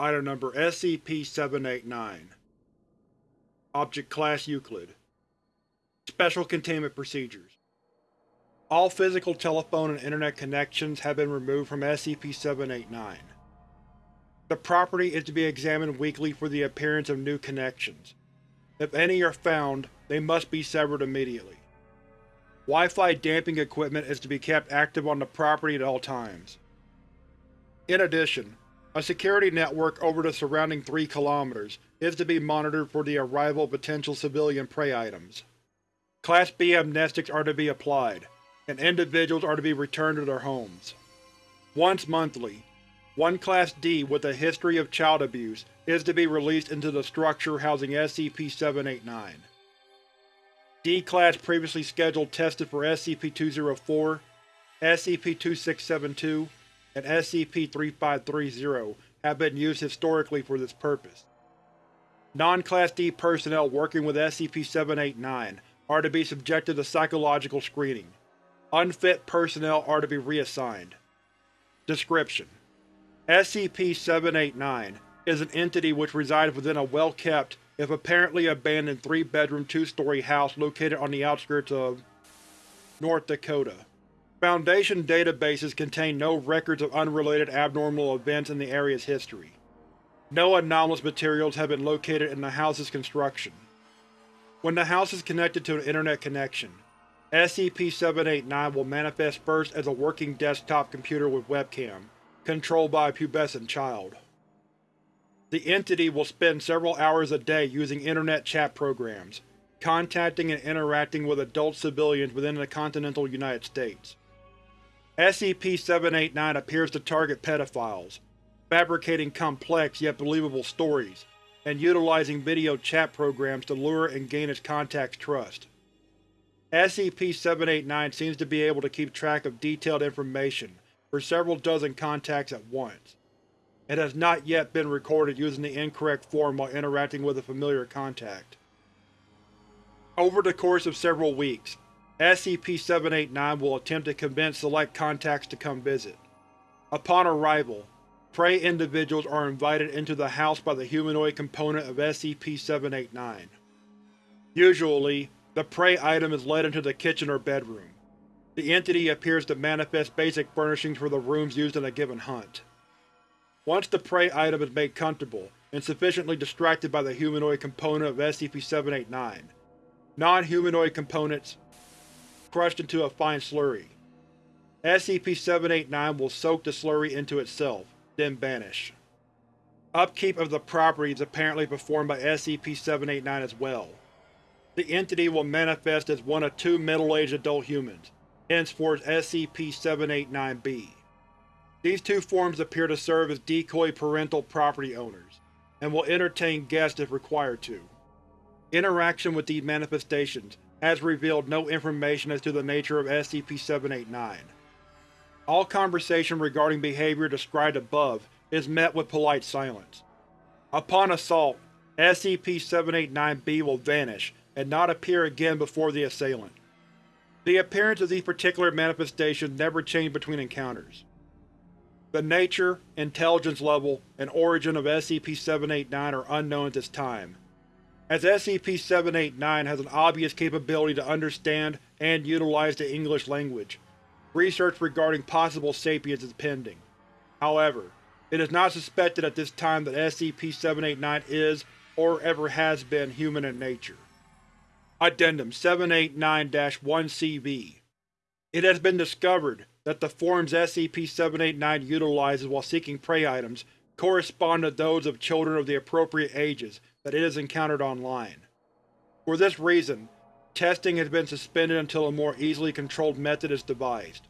Item Number SCP-789 Object Class Euclid Special Containment Procedures All physical telephone and Internet connections have been removed from SCP-789. The property is to be examined weekly for the appearance of new connections. If any are found, they must be severed immediately. Wi-Fi damping equipment is to be kept active on the property at all times. In addition, a security network over the surrounding 3 km is to be monitored for the arrival of potential civilian prey items. Class B amnestics are to be applied, and individuals are to be returned to their homes. Once monthly, one Class D with a history of child abuse is to be released into the structure housing SCP-789. D-Class previously scheduled tested for SCP-204, SCP-2672, and SCP-3530 have been used historically for this purpose. Non-Class D personnel working with SCP-789 are to be subjected to psychological screening. Unfit personnel are to be reassigned. Description: SCP-789 is an entity which resides within a well-kept, if apparently abandoned three-bedroom, two-story house located on the outskirts of North Dakota. Foundation databases contain no records of unrelated abnormal events in the area's history. No anomalous materials have been located in the house's construction. When the house is connected to an internet connection, SCP-789 will manifest first as a working desktop computer with webcam, controlled by a pubescent child. The entity will spend several hours a day using internet chat programs, contacting and interacting with adult civilians within the continental United States. SCP-789 appears to target pedophiles, fabricating complex yet believable stories, and utilizing video chat programs to lure and gain its contacts' trust. SCP-789 seems to be able to keep track of detailed information for several dozen contacts at once. It has not yet been recorded using the incorrect form while interacting with a familiar contact. Over the course of several weeks, SCP-789 will attempt to convince select contacts to come visit. Upon arrival, prey individuals are invited into the house by the humanoid component of SCP-789. Usually, the prey item is led into the kitchen or bedroom. The entity appears to manifest basic furnishings for the rooms used in a given hunt. Once the prey item is made comfortable and sufficiently distracted by the humanoid component of SCP-789, non-humanoid components crushed into a fine slurry. SCP-789 will soak the slurry into itself, then vanish. Upkeep of the property is apparently performed by SCP-789 as well. The entity will manifest as one of two middle-aged adult humans, henceforth SCP-789-B. These two forms appear to serve as decoy parental property owners, and will entertain guests if required to. Interaction with these manifestations has revealed no information as to the nature of SCP-789. All conversation regarding behavior described above is met with polite silence. Upon assault, SCP-789-B will vanish and not appear again before the assailant. The appearance of these particular manifestations never change between encounters. The nature, intelligence level, and origin of SCP-789 are unknown at this time, as SCP-789 has an obvious capability to understand and utilize the English language. Research regarding possible sapience is pending. However, it is not suspected at this time that SCP-789 is, or ever has been, human in nature. Addendum 789-1CV It has been discovered that the forms SCP-789 utilizes while seeking prey items correspond to those of children of the appropriate ages that it has encountered online. For this reason, testing has been suspended until a more easily controlled method is devised.